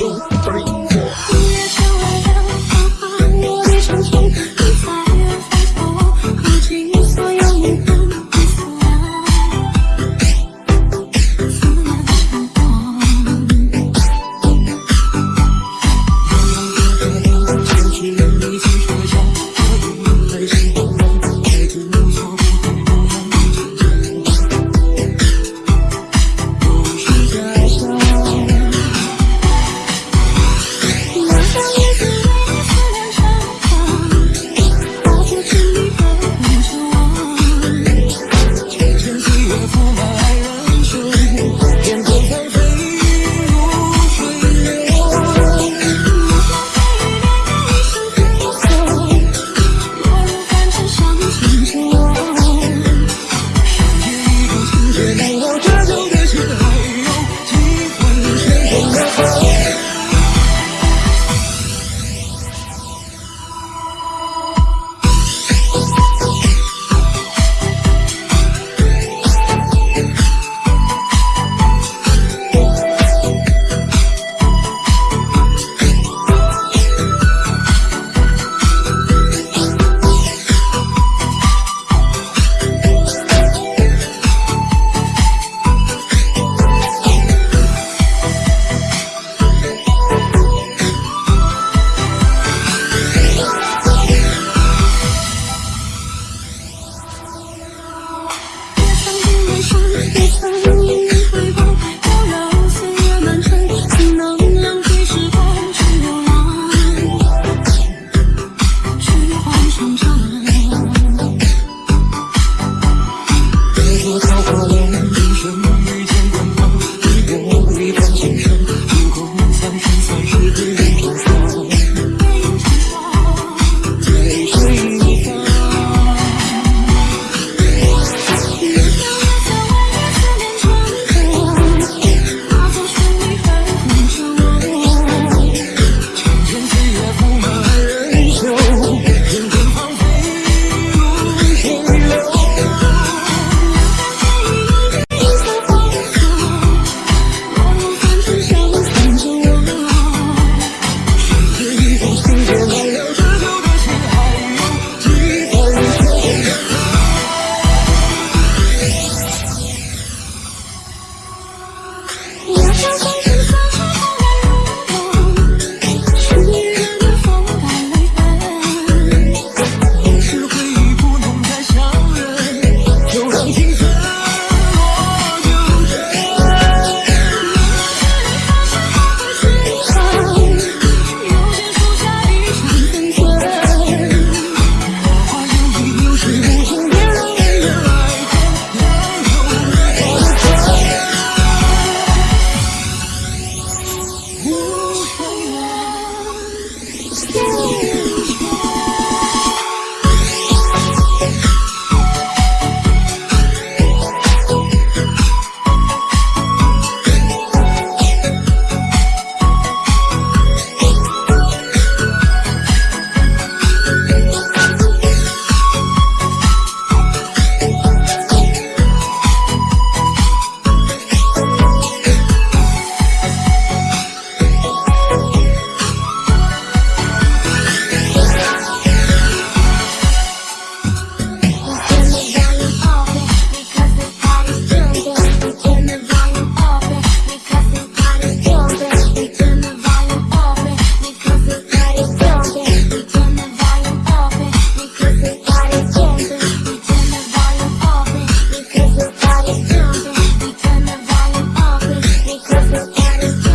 shoot. Thank you. 小心。Yeah.